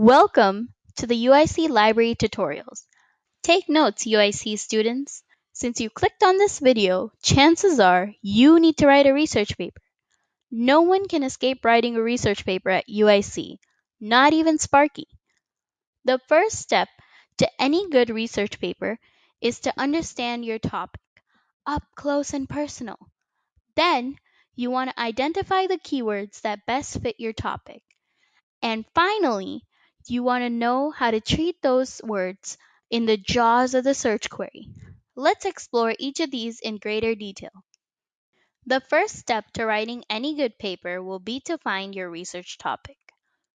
Welcome to the UIC Library tutorials. Take notes, UIC students. Since you clicked on this video, chances are you need to write a research paper. No one can escape writing a research paper at UIC, not even Sparky. The first step to any good research paper is to understand your topic up close and personal. Then you want to identify the keywords that best fit your topic. And finally, you want to know how to treat those words in the jaws of the search query. Let's explore each of these in greater detail. The first step to writing any good paper will be to find your research topic.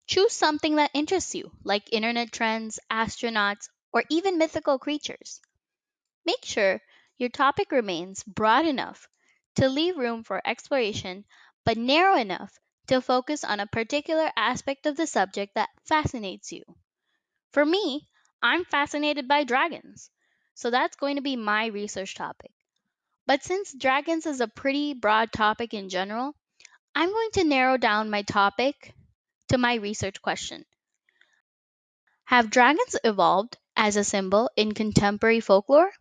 Choose something that interests you, like internet trends, astronauts, or even mythical creatures. Make sure your topic remains broad enough to leave room for exploration, but narrow enough to focus on a particular aspect of the subject that fascinates you. For me, I'm fascinated by dragons, so that's going to be my research topic. But since dragons is a pretty broad topic in general, I'm going to narrow down my topic to my research question. Have dragons evolved as a symbol in contemporary folklore?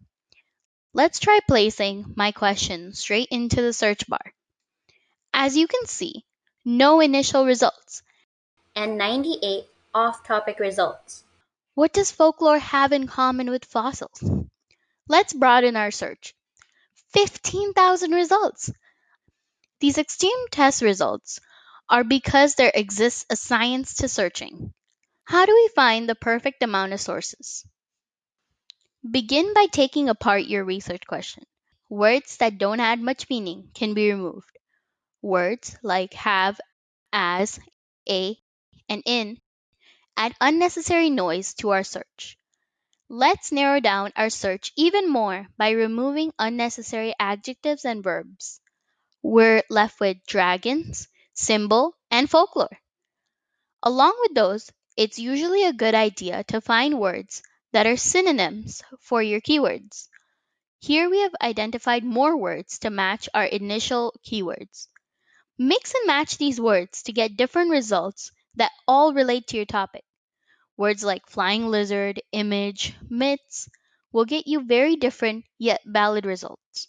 Let's try placing my question straight into the search bar. As you can see, no initial results, and 98 off topic results. What does folklore have in common with fossils? Let's broaden our search. 15,000 results! These extreme test results are because there exists a science to searching. How do we find the perfect amount of sources? Begin by taking apart your research question. Words that don't add much meaning can be removed. Words like have, as, a, and in add unnecessary noise to our search. Let's narrow down our search even more by removing unnecessary adjectives and verbs. We're left with dragons, symbol, and folklore. Along with those, it's usually a good idea to find words that are synonyms for your keywords. Here we have identified more words to match our initial keywords. Mix and match these words to get different results that all relate to your topic. Words like flying lizard, image, myths will get you very different yet valid results.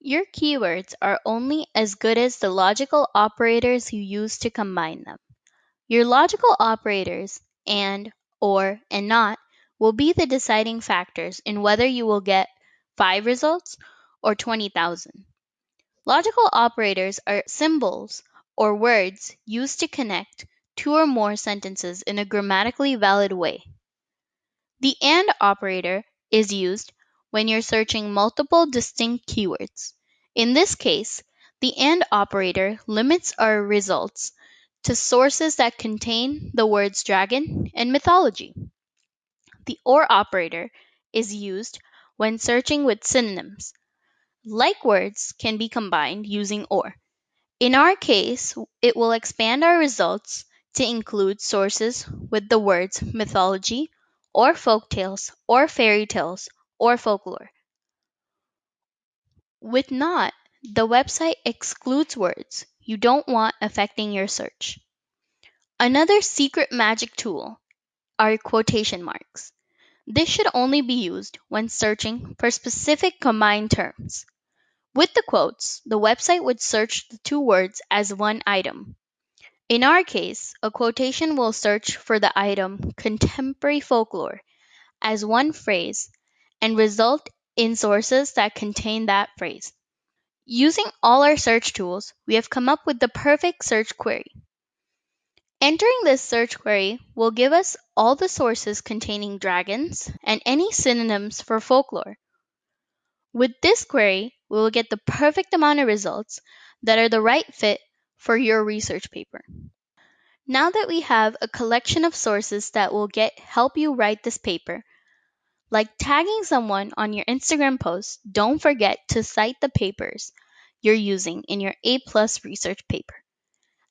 Your keywords are only as good as the logical operators you use to combine them. Your logical operators, and, or, and not, will be the deciding factors in whether you will get 5 results or 20,000. Logical operators are symbols or words used to connect two or more sentences in a grammatically valid way. The AND operator is used when you're searching multiple distinct keywords. In this case, the AND operator limits our results to sources that contain the words dragon and mythology. The OR operator is used when searching with synonyms, like words can be combined using OR. In our case, it will expand our results to include sources with the words mythology, or folktales, or fairy tales, or folklore. With not, the website excludes words you don't want affecting your search. Another secret magic tool are quotation marks. This should only be used when searching for specific combined terms. With the quotes, the website would search the two words as one item. In our case, a quotation will search for the item contemporary folklore as one phrase and result in sources that contain that phrase. Using all our search tools, we have come up with the perfect search query. Entering this search query will give us all the sources containing dragons and any synonyms for folklore. With this query, we will get the perfect amount of results that are the right fit for your research paper. Now that we have a collection of sources that will get help you write this paper, like tagging someone on your Instagram post, don't forget to cite the papers you're using in your A plus research paper.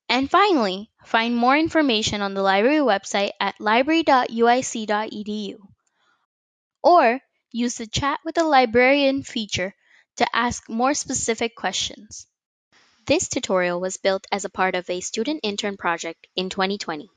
And finally, find more information on the library website at library.uic.edu or use the Chat with a Librarian feature to ask more specific questions. This tutorial was built as a part of a student intern project in 2020.